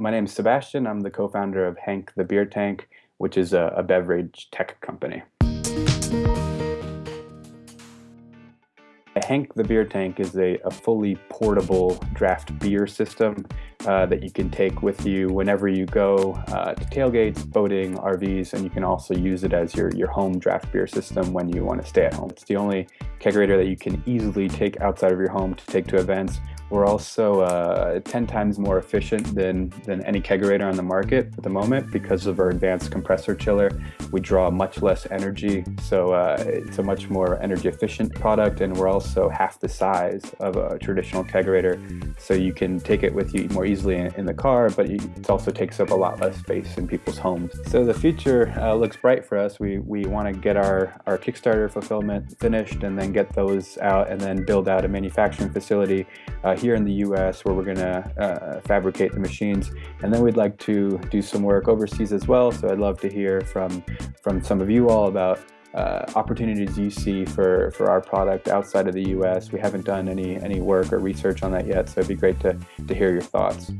my name is Sebastian. I'm the co-founder of Hank the Beer Tank, which is a, a beverage tech company. Hank the Beer Tank is a, a fully portable draft beer system uh, that you can take with you whenever you go uh, to tailgates, boating, RVs, and you can also use it as your, your home draft beer system when you want to stay at home. It's the only kegerator that you can easily take outside of your home to take to events we're also uh, 10 times more efficient than, than any kegerator on the market at the moment because of our advanced compressor chiller. We draw much less energy, so uh, it's a much more energy efficient product and we're also half the size of a traditional kegerator. So you can take it with you more easily in, in the car, but it also takes up a lot less space in people's homes. So the future uh, looks bright for us. We, we want to get our, our Kickstarter fulfillment finished and then get those out and then build out a manufacturing facility uh, here in the US where we're going to uh, fabricate the machines. And then we'd like to do some work overseas as well. So I'd love to hear from, from some of you all about uh, opportunities you see for, for our product outside of the US. We haven't done any, any work or research on that yet, so it'd be great to, to hear your thoughts.